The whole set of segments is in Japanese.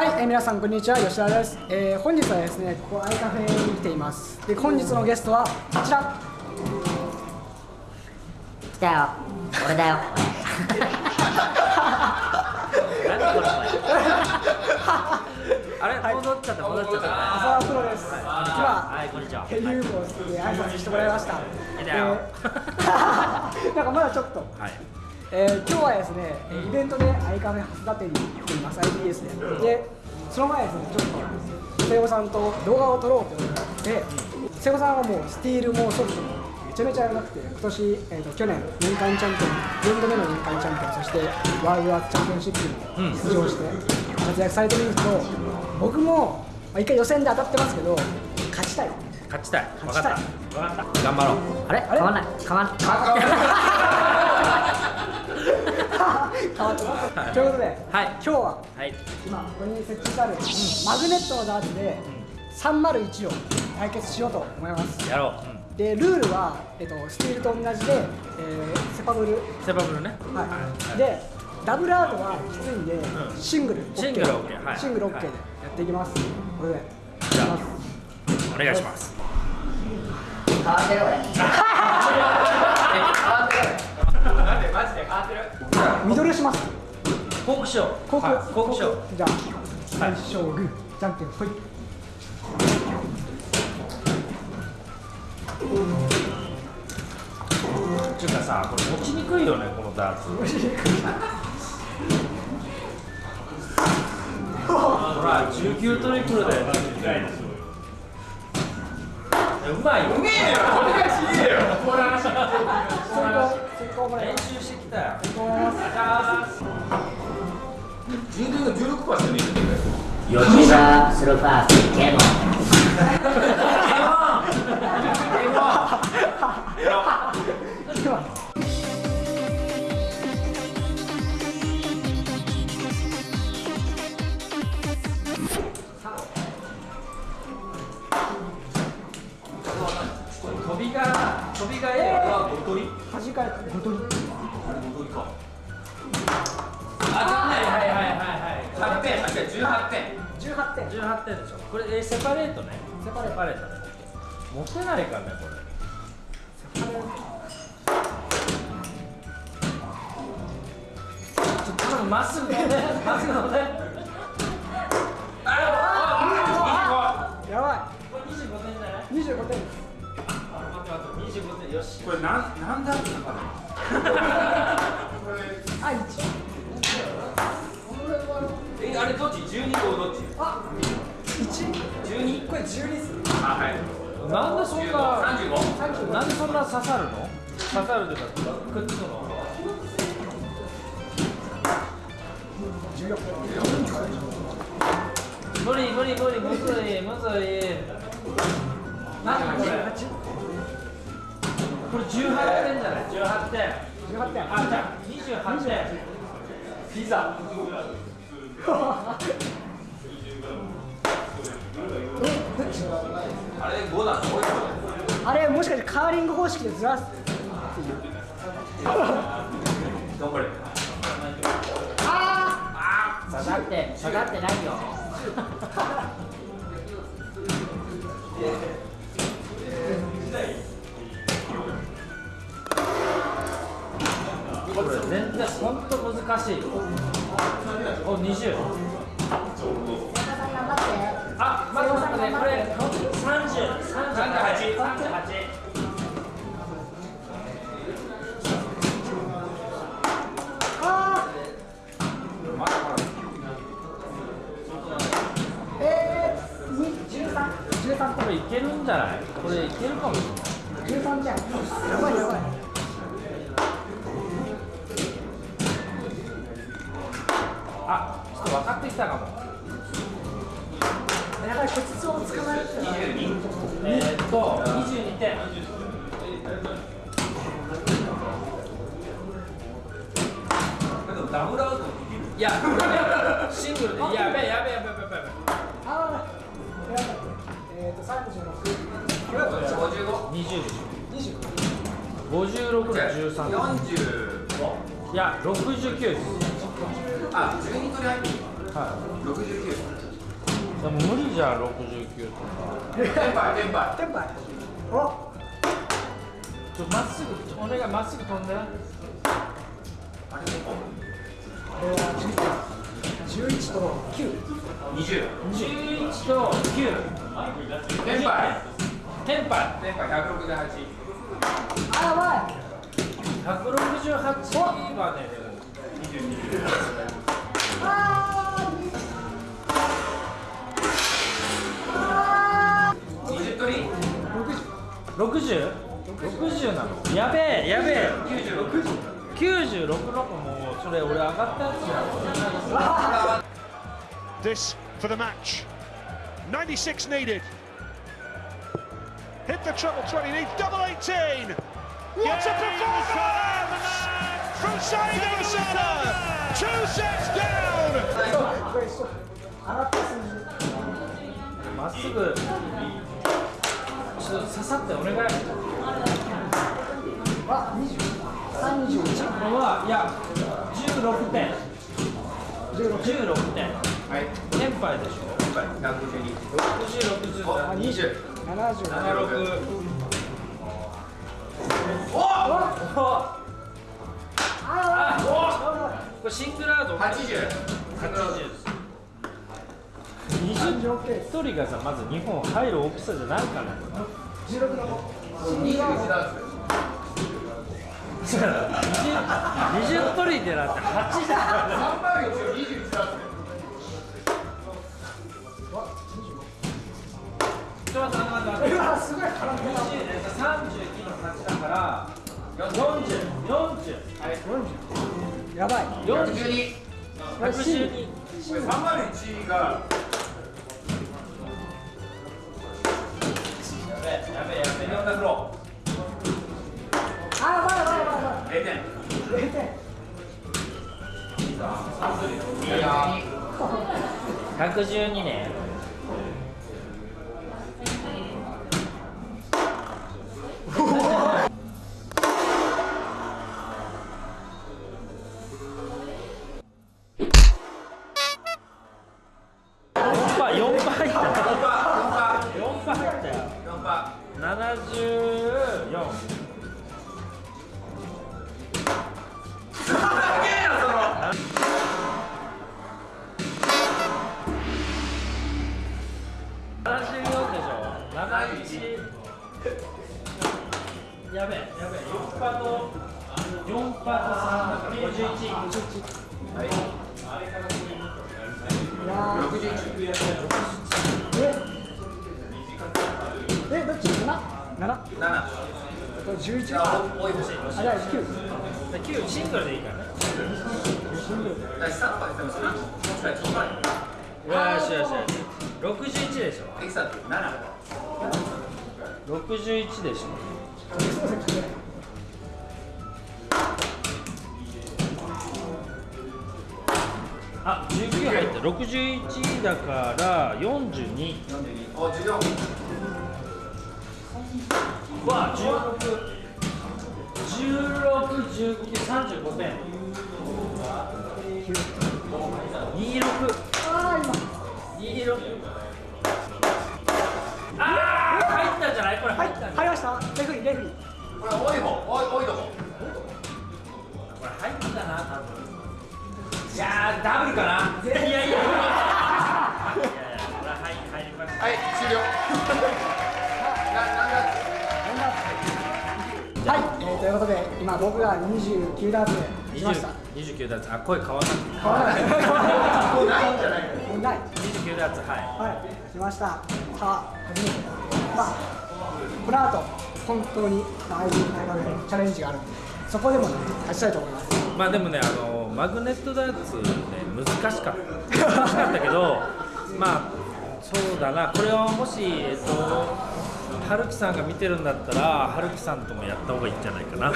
はい、えー、皆さんこんにちは吉田です、えー、本日はですねここアイカフェに来ています。で本日のゲストはこちら。来たよ。俺だよ。あれ、はい、戻っちゃった戻っちゃった。浅田プロです、はい、今はいこんにちは。ヘリウムをつけて挨拶してもらいました、えー、なんかまだちょっと、はいえー、今日はですね、イベントでアイカフェ蓮田店に来ています IBS で。でその前ですねちょっと瀬尾さんと動画を撮ろうと思って瀬尾さんはもうスティールもソフトもめちゃめちゃやらなくて今年、えーと、去年年間チャンピオン4度目の年間チャンピオンそしてワールドアーツチャンピオンシップに出場して活躍されてるんですけど、僕も、まあ、一回予選で当たってますけど勝ちたい。勝ちたい。勝ちたい。分かった。頑張ろう。あれ？変わんない。変わんない変わったということで、はい、今日は、はい、今ここに設置してある、うん、マグネットのダーツで301を対決しようと思います。やろう、うん、でルールは、えっと、スティールと同じで、えー、セパブル。セパブルね。はい、はい、でダブルアウトはきついんで、うん、シングル OK シングル OK、はい、シングル OK でやっていきます、これでじゃあお願いします マジで変わってる。ミドルします？コークショーコーク、はい、コークショーじゃあ最初グーじゃんけんほい。ちゅうかさこれ持ちにくいよねこのダーツ。ほら19トリプルで。うまいよ。うめえよ。お願いしえよ練習してきた。よ充電が16%パーしかねえんだよ吉田スローファースケモンび端から5取りあれ5取りかあはいはいはいはいはい。8点8点18点。18点。18点でしょ。これえセパレートね。セパレート。ね持てないかねこれ。セパレート。ちょっとまっすぐ飛んでまっすぐ飛んであやばい25点よし。これなんなんだってなか あ一。えあれどっち？12号どっち？あ一。12これ12っすあはい。なんでそんな35なんでそんな刺さるの？刺さるというかくっつくの？無理無理無理むずいむずい何これ？これ18点じゃない？18点。18点。あじゃあ28点。ピザ。あれ5だあれもしかしてカーリング方式でずらす？頑張れ。ああ下がって下がってないよ難しい。お20ょっと分かってきたかもやばいコツを捕まえる22えー、っと22点ダブルアウトいや、シングルで、やべえ、やべえ、やべえ、やべえ、やべえ。ああ、えっ、ー、と、三十六。五十五。二十。二十。五十六で十三。四十五。いや、六十九です。あ、12取り入ってはい69でも無理じゃん69とかテンパイテンパテンパイおちょまっすぐお願いまっすぐ飛んでイあれテンポこれは11と9 20 11と9テンパイテンパイテンパイ168あやばい。168はねでも20取り 60? 60なのやべえやべえ96の子もうそれ俺上がったやつや this for the match. 96 needed. Hit the treble 20 needs double 18. What a performance from Saeed Osana. Two sets down. まっすぐちょっと刺さってお願いあ20 31れはい。や16点16点はいテンパイでしょ？テンパイ152 6060おだ20 70 76 1人がさまず日本入る大きさじゃないから。二。二十りでなって8だ。から301だって待って待ってうわすごい絡んでる39の8だから。4040はい。40やばい。十二。112これ301がやべえやべえやべえ4だフロあやばい。やばい。やばい。やばい。0点0点い。や112ねえどっち？7? 7? 7これ11あ多い欲しいあじゃあ9 9シングルでいいからねシングル私3番でも3本飛ばないよしよしよし61でしょ。エキサって7 61でしょ。61だから42 42お14わ16 16、19、35点。26ああ今26あー入ったんじゃない？これ。入った入りました。レフリーレフリー。これ多い方多い多いとこ。これ入ったな多分。いやーダブルかなはい、えーということで今僕が29ダーツで来ました。20 29ダーツ。あ声変わらなくて。変わらない。もうない。んじゃない。もうない29ダーツはい。はい来ました。さあ初めて。まあこの後本当にまあ ID 大学でチャレンジがあるんでそこでもね勝ちたいと思います。まあでもねあのマグネットダーツね難しかった。難しかったけど まあそうだな。これをもしえっと春樹さんが見てるんだったら春樹さんともやった方がいいんじゃないかな。あ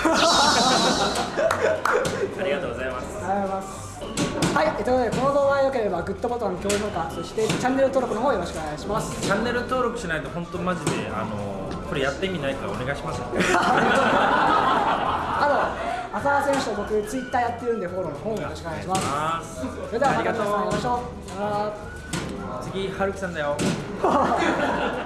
りがとうございます。ありがとうございます。はい、えーということでこの動画が良ければグッドボタン、高評価、そしてチャンネル登録の方よろしくお願いします。チャンネル登録しないと本当マジであのこれやってみないからお願いします あ浅田選手と僕ツイッターやってるんでフォローの方もよろしくお願いします。あそれではまた皆さん会いましありがとょうさ次、はるきさんだよ。